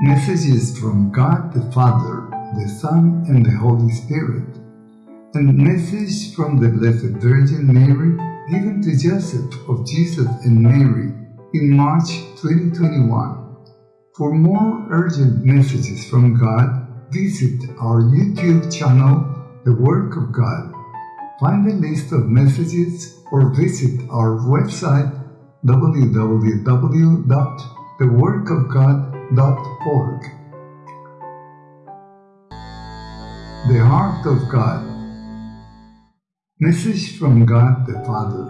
messages from God the Father, the Son, and the Holy Spirit, and message from the Blessed Virgin Mary given to Joseph of Jesus and Mary in March 2021. For more urgent messages from God, visit our YouTube channel, The Work of God. Find a list of messages or visit our website www.theworkofgod.org. The Heart of God Message from God the Father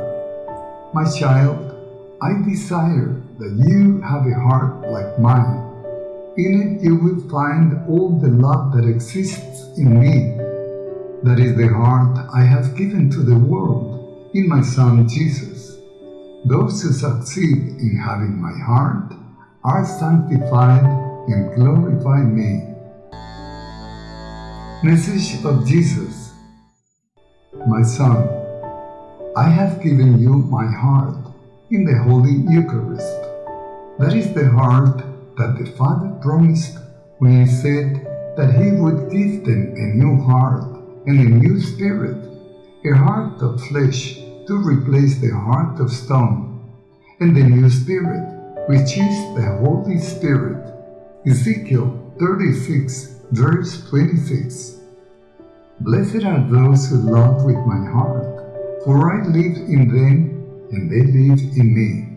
My child, I desire that you have a heart like mine. In it you will find all the love that exists in me. That is the heart I have given to the world in my Son Jesus. Those who succeed in having my heart are sanctified and glorify me. Message of Jesus My Son, I have given you my heart in the Holy Eucharist. That is the heart that the Father promised when He said that He would give them a new heart and a new spirit, a heart of flesh to replace the heart of stone, and the new spirit, which is the Holy Spirit. Ezekiel 36, verse 26. Blessed are those who love with my heart, for I live in them and they live in me.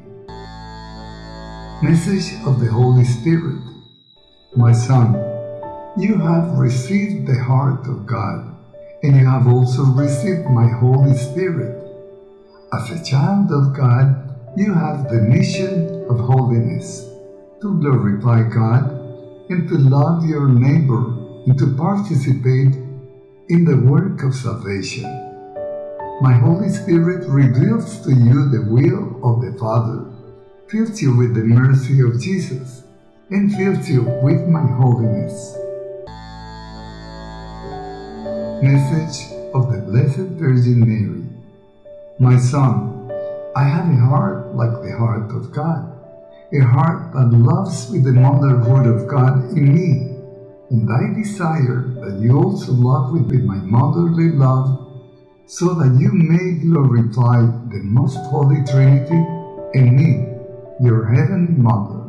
Message of the Holy Spirit My Son, you have received the heart of God, and you have also received my Holy Spirit. As a child of God, you have the mission of holiness, to glorify God and to love your neighbor and to participate in the work of salvation. My Holy Spirit reveals to you the will of the Father, fills you with the mercy of Jesus, and fills you with my holiness. Message of the Blessed Virgin Mary My son, I have a heart like the heart of God, a heart that loves with the motherhood of God in me, and I desire that you also love with, my motherly love, so that you may glorify the most holy Trinity and me, your heavenly Mother.